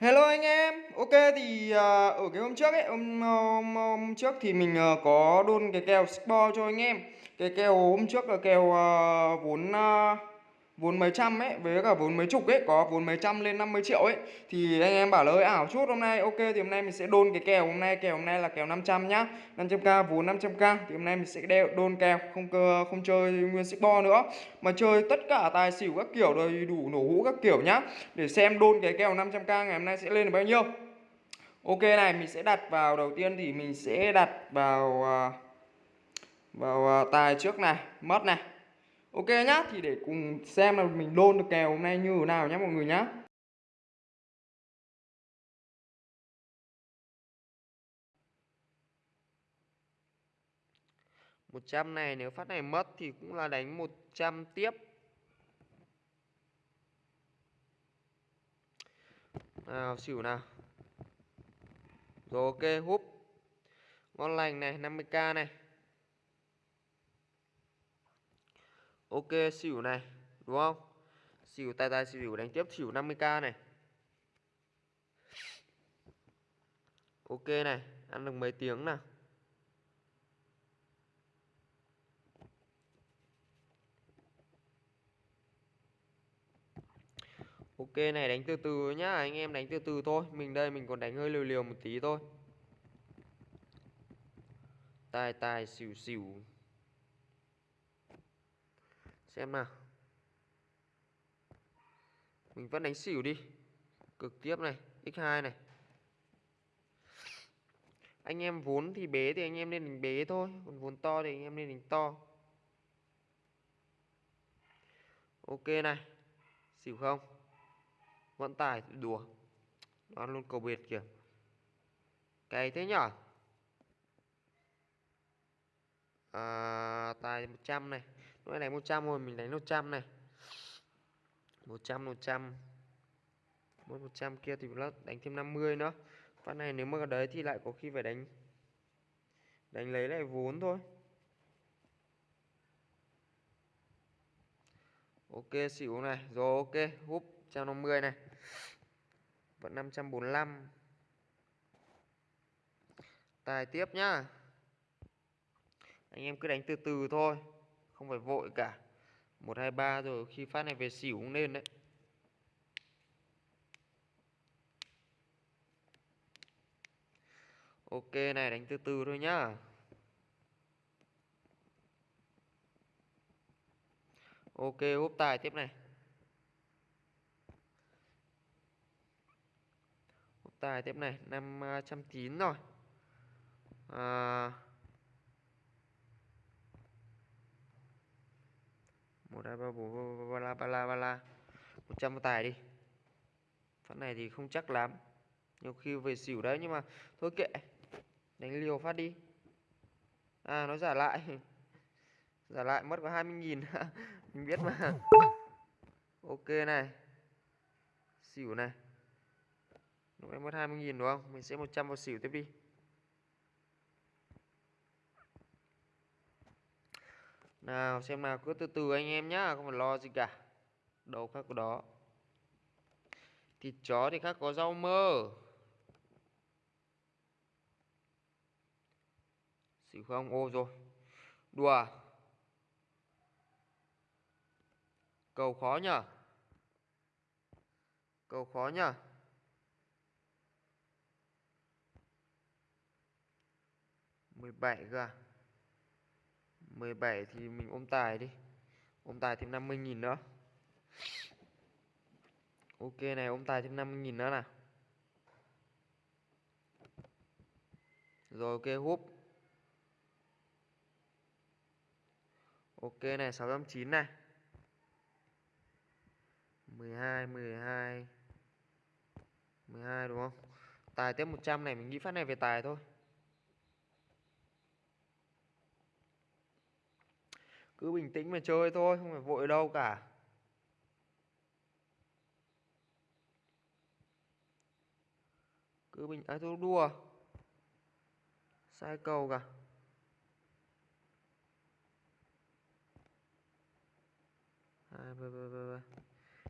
Hello anh em, ok thì uh, ở cái hôm trước ấy, hôm, hôm, hôm trước thì mình uh, có đôn cái kèo Sport cho anh em. Cái kèo hôm trước là kèo uh, vốn uh, vốn mấy trăm ấy, với cả vốn mấy chục ấy, có vốn mấy trăm lên 50 triệu ấy. Thì anh em bảo là hơi ảo chút, hôm nay ok, thì hôm nay mình sẽ đôn cái kèo hôm nay, kèo hôm nay là kèo 500 nhá. 500k vốn 500k thì hôm nay mình sẽ đeo đôn kèo, không cơ, không chơi nguyên xích bo nữa. Mà chơi tất cả tài xỉu các kiểu đầy đủ nổ hũ các kiểu nhá. Để xem đôn cái kèo 500k ngày hôm nay sẽ lên được bao nhiêu. Ok này, mình sẽ đặt vào, đầu tiên thì mình sẽ đặt vào à, vào à, tài trước này, mất này. Ok nhá, thì để cùng xem là mình đôn được kèo hôm nay như thế nào nhá mọi người nhá. một trăm này nếu phát này mất thì cũng là đánh 100 tiếp. Nào xỉu nào. Rồi ok húp. Ngon lành này 50k này. Ok, xỉu này, Đúng không? Xỉu tài tài xỉu đánh tiếp xỉu 50k này. Ok này, Ăn được mấy tiếng nào? Ok này, đánh từ từ nhá, Anh em đánh từ từ thôi. Mình đây, mình còn đánh hơi liều liều một tí thôi. Tài tài xỉu xỉu xem nào. Mình vẫn đánh xỉu đi. Cực tiếp này x2 này. Anh em vốn thì bế thì anh em nên đánh bế thôi. Còn vốn to thì anh em nên đánh to. Ok này. Xỉu không? Vẫn tài đùa. Đoán luôn cầu biệt kìa. Cày thế nhở? À, tài 100 này nó đánh 100 rồi mình đánh 100 này. 100 100 mỗi 100 kia thì nó đánh thêm 50 nữa. Phát này nếu mà ở đấy thì lại có khi phải đánh đánh lấy lại vốn thôi. Ok, xỉu này. Rồi, ok. Húp 150 này. Vẫn 545 tài tiếp nhá. Anh em cứ đánh từ từ thôi không phải vội cả. Một hai ba rồi khi phát này về xỉu cũng nên đấy. Ok này đánh từ từ thôi nhá. Ok úp tài tiếp này. Úp tài tiếp này năm à, trăm chín rồi. À, một hai, ba, bốn, ba la ba la ba, la. Một trăm tài đi. Phát này thì không chắc lắm. Nhiều khi về xỉu đấy, nhưng mà thôi kệ. Đánh liều phát đi. À nó giả lại. Giả lại, mất có 20 nghìn. Mình biết mà. Ok này. Xỉu này. Lúc em mất 20 nghìn đúng không? Mình sẽ 100 vào xỉu tiếp đi. Nào, xem nào, cứ từ từ anh em nhá, không phải lo gì cả. Đâu khác có đó. Thịt chó thì khác có rau mơ. Xỉu không? Ô, rồi. Đùa. Cầu khó nhở? Cầu khó nhở? Mười bảy cơ à? 17 thì mình ôm tài đi. Ôm tài thêm 50.000 nữa. Ok này, ôm tài thêm 50.000 nữa nào. Rồi, ok, húp. Ok này 609 này. 12 12 12 đúng không? Tài tiếp 100 này, mình nghĩ phát này về tài thôi. Cứ bình tĩnh mà chơi thôi không phải vội đâu cả. Cứ bình ai à, thôi đua sai cầu cả. À, bê, bê, bê, bê.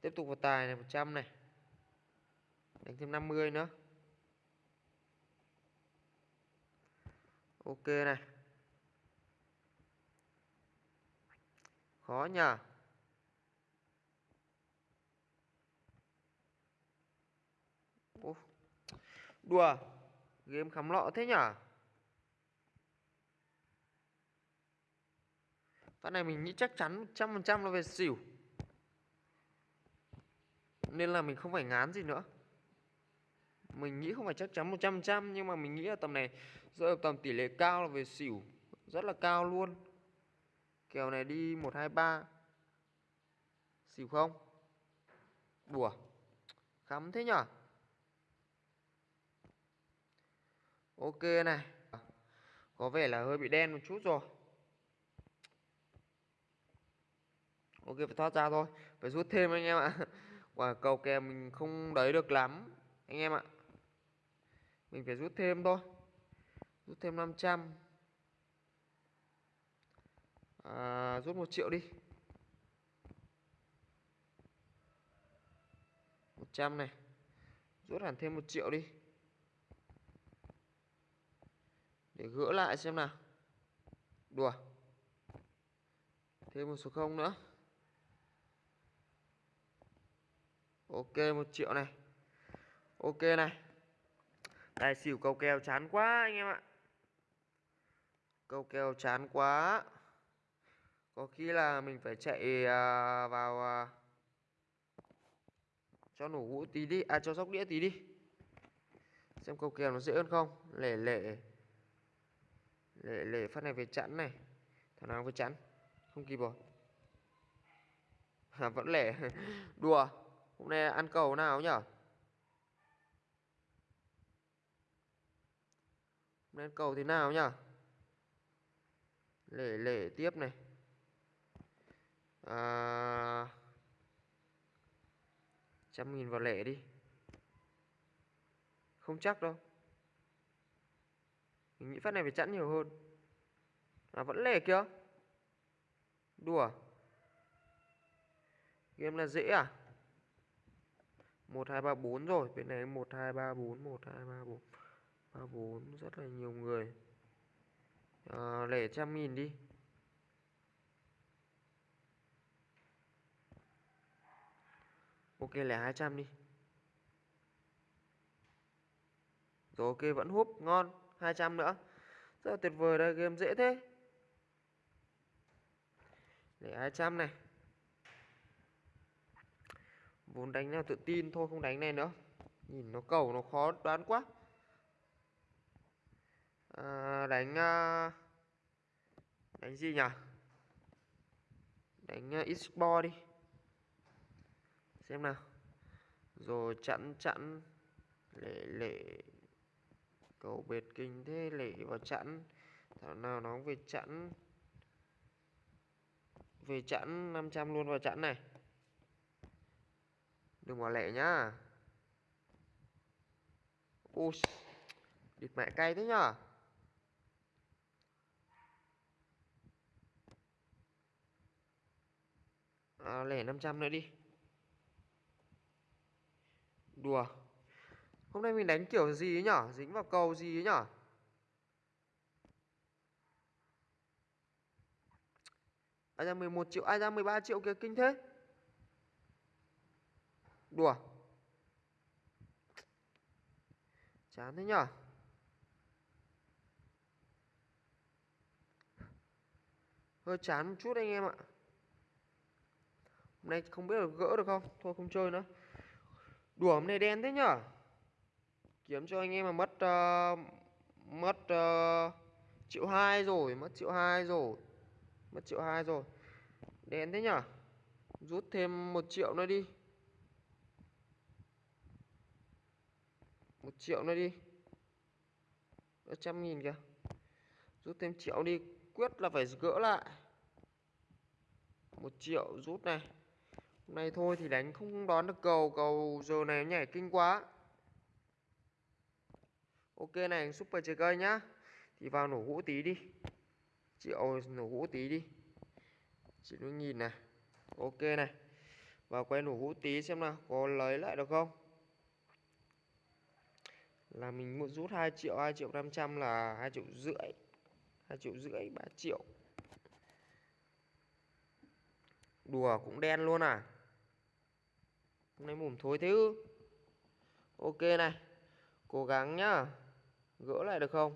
tiếp tục vào tài này 100 này. Đánh thêm 50 nữa. Ok này. Khó nhờ. Ô, đùa game khám lọ thế nhở Phát này mình nghĩ chắc chắn 100% là về xỉu. Nên là mình không phải ngán gì nữa. Mình nghĩ không phải chắc chắn 100% Nhưng mà mình nghĩ là tầm này Rơi vào tầm tỷ lệ cao là về xỉu. Rất là cao luôn. Kèo này đi 123 Xỉu không? Đùa. Khắm thế nhở? Ok này. Có vẻ là hơi bị đen một chút rồi. Ok, phải thoát ra thôi. Phải rút thêm anh em ạ. Quả cầu kè mình không đấy được lắm, Anh em ạ. Mình phải rút thêm thôi. Rút thêm 500 à, Rút 1 triệu đi. 100 này. Rút hẳn thêm 1 triệu đi. Để gỡ lại xem nào. Đùa. Thêm một số không nữa. Ok một triệu này. Ok này. Tài xỉu cầu kèo chán quá anh em ạ. Cầu kèo chán quá. Có khi là mình phải chạy à, vào à, Cho nổ hũ tí đi À cho sóc đĩa tí đi. Xem cầu kèo nó dễ hơn không? Lẻ lẻ Lẻ lẻ phát này về chẵn này. Thằng nào về chẵn? Không kịp rồi. À vẫn lẻ. Đùa. Hôm nay ăn cầu nào nhở? Hôm nay ăn cầu thế nào nhở? Lẻ lẻ tiếp này à, Trăm nghìn vào lẻ đi. Không chắc đâu. Mình nghĩ phát này phải chẵn nhiều hơn. À vẫn lẻ kìa. Đùa. Game là dễ à? 1 2 3 4 rồi, bên này 1 2 3 4 1 2 3 4 3 4 rất là nhiều người. À, lẻ trăm nghìn đi. Ok lẻ 200 đi. Rồi ok vẫn húp ngon, 200 nữa. Rất là tuyệt vời đây, game dễ thế. Lẻ 200 này vốn đánh nào tự tin thôi không đánh này nữa nhìn nó cầu nó khó đoán quá à, đánh à, đánh gì nhỉ đánh à, uh, xbox đi xem nào. Rồi chặn chặn lệ lệ. Cầu bệt kinh thế lệ vào chặn thảo nào nó về chặn về chặn 500 luôn vào chặn này. Đừng bỏ lẻ nhá. Ui Địt mẹ cay thế nhở? À, Lẻ 500 nữa đi. Đùa. Hôm nay mình đánh kiểu gì ấy nhở? Dính vào cầu gì ấy nhở? Ai ra 11 triệu, Ai ra 13 triệu kìa, kinh thế. Đùa. Chán thế nhở? Hơi chán một chút anh em ạ. Hôm nay không biết là gỡ được không? Thôi không chơi nữa. Đùa hôm nay đen thế nhở? Kiếm cho anh em mà mất uh, Mất uh, Triệu hai rồi Mất triệu hai rồi Mất triệu hai rồi. Đen thế nhở? Rút thêm một triệu nữa đi. Một triệu nữa đi. Ở trăm nghìn kìa. Rút thêm triệu đi quyết là phải gỡ lại. Một triệu rút này này thôi thì đánh không đoán được cầu cầu giờ này nhảy kinh quá. Ok này, super chơi cây nhá. Thì vào nổ hũ tí đi. Triệu nổ hũ tí đi. Chị nó nhìn này. Ok này. Vào quay nổ hũ tí xem nào, có lấy lại được không? Là mình muốn rút 2 triệu 2 triệu 500 là 2 triệu rưỡi. 2 triệu rưỡi 3 triệu. Đùa cũng đen luôn à? Hôm nay mồm thối thế ư? Ok này, cố gắng nhá. Gỡ lại được không?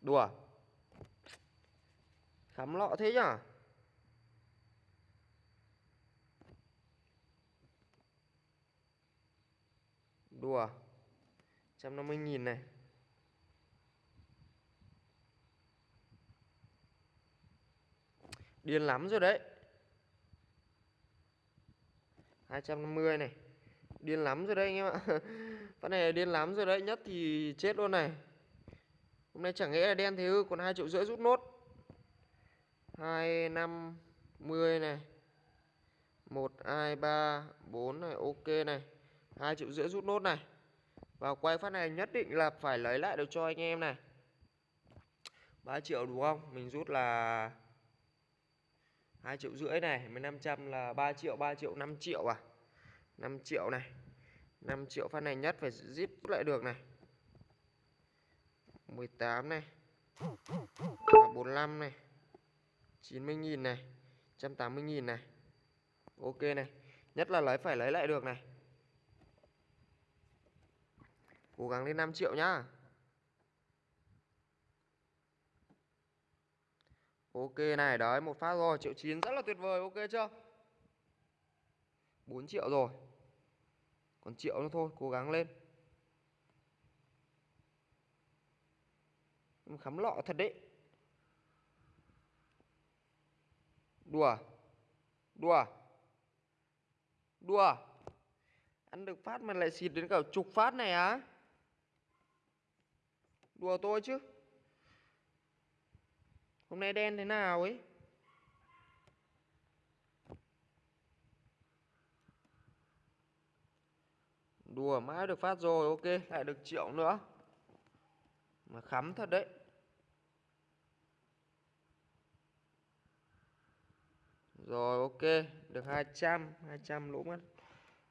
Đùa. Khám lọ thế nhở? đùa. 150 nghìn này. Điên lắm rồi đấy. 250 này. Điên lắm rồi đấy anh em ạ. Phát này điên lắm rồi đấy Nhất thì chết luôn này. Hôm nay chẳng nghĩa là đen thế ư Còn 2 triệu rưỡi rút nốt. 2, 5, 10 này. 1, 2, 3, 4 này Ok này. 2 triệu rưỡi rút nốt này. Và quay phát này nhất định là phải lấy lại được cho anh em này. 3 triệu đúng không? Mình rút là 2 triệu rưỡi này 1500 là 3 triệu 3 triệu 5 triệu à? 5 triệu này 5 triệu phát này nhất phải zip lại được này. 18 này 45 này 90.000 này 180.000 này. Ok này, Nhất là lấy phải lấy lại được này. Cố gắng lên 5 triệu nhá. Ok này, đấy, một phát rồi triệu chín rất là tuyệt vời, ok chưa? 4 triệu rồi. Còn triệu nữa thôi, cố gắng lên. Khắm lọ thật đấy. Đùa. Đùa. Đùa. Ăn được phát mà lại xịt đến cả chục phát này á. Đùa tôi chứ. Hôm nay đen thế nào ấy? Đùa mãi được phát rồi ok Lại được triệu nữa. Mà khắm thật đấy. Rồi ok Được 200 200 lỗ mất.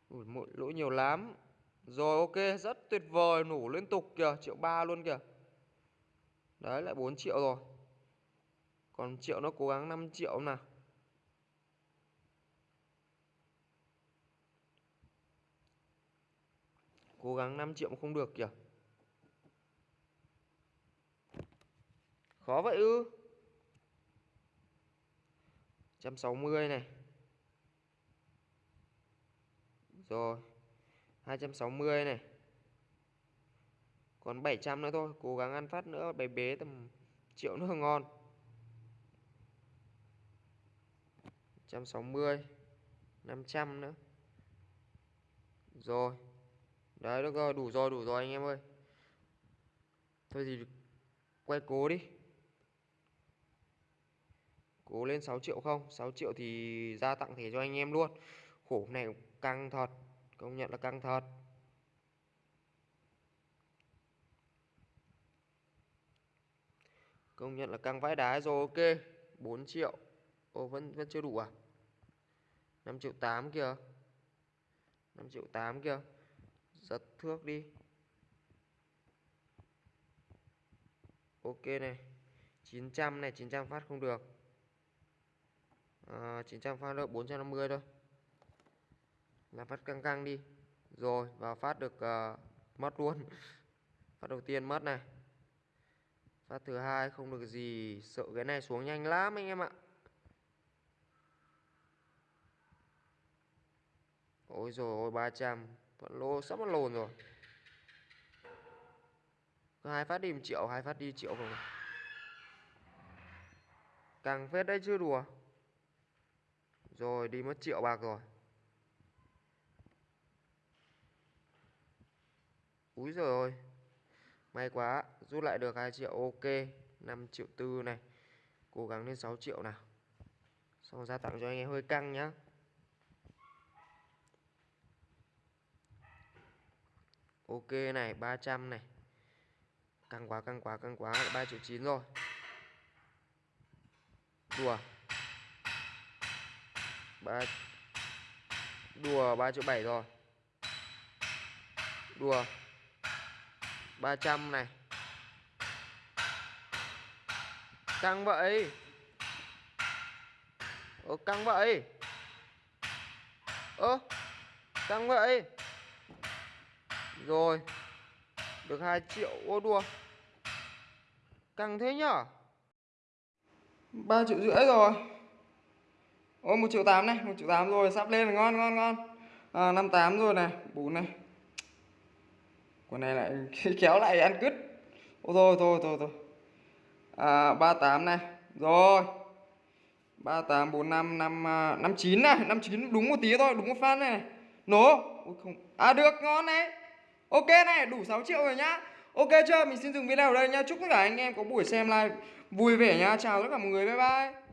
Ui, mỗi lỗ nhiều lắm. Rồi ok rất tuyệt vời Nổ liên tục kìa Triệu ba luôn kìa. Đấy lại 4 triệu rồi còn triệu nó cố gắng 5 triệu nào Cố gắng 5 triệu mà không được kìa. Khó vậy ư? 160 này. Rồi 260 này. Còn 700 nữa thôi, Cố gắng ăn phát nữa bé bế tầm triệu nữa ngon. 160 500 nữa. Rồi. Đấy, được rồi, đủ rồi đủ rồi anh em ơi. Thôi thì quay cố đi. Cố lên 6 triệu không? 6 triệu thì ra tặng thẻ cho anh em luôn. Khổ này căng thật. Công nhận là căng thật. Công nhận là căng vãi đá rồi, ok. 4 triệu. Ồ vẫn vẫn chưa đủ à? 5 triệu 8 kìa. 5 triệu 8 kìa. Giật thước đi. Ok này. 900 này 900 phát không được. Ờ, à, 900 phát được 450 thôi. Là phát căng căng đi. Rồi và phát được uh, mất luôn. Phát đầu tiên mất này. Phát thứ hai không được gì. Sợ cái này xuống nhanh lắm anh em ạ. Ôi rồi ôi 300 Vẫn lô sắp mất lồn rồi. Hai phát đi 1 triệu, hai phát đi triệu rồi Càng phết đấy chứ đùa. Rồi, đi mất triệu bạc rồi. Úi rồi ôi May quá, Rút lại được 2 triệu, ok. 5 triệu tư này. Cố gắng lên 6 triệu nào. Xong ra tặng cho anh em hơi căng nhá. Ok này 300 này. Căng quá căng quá căng quá 3 triệu 9 rồi. Đùa. 3 Đùa 3 triệu 7 rồi. Đùa. 300 này. Ờ, căng vậy. Ơ căng vậy. Ơ, căng vậy rồi. Được 2 triệu ô đùa. Căng thế nhở? 3 triệu rưỡi rồi. Ô 1 triệu 8 này 1 triệu 8 rồi sắp lên rồi ngon ngon ngon. À, 58 rồi này 4 này. Con này lại kéo lại ăn cứt. Ô thôi thôi thôi thôi. À, 38 này. Rồi. 38, 45, 5, 59 này 59 đúng một tí thôi đúng một phát này Nổ. Ôi, không. À được ngon đấy Ok này, đủ 6 triệu rồi nhá. Ok chưa? Mình xin dừng video ở đây nhá. Chúc tất cả anh em có buổi xem live vui vẻ nhá. Chào tất cả mọi người, bye bye.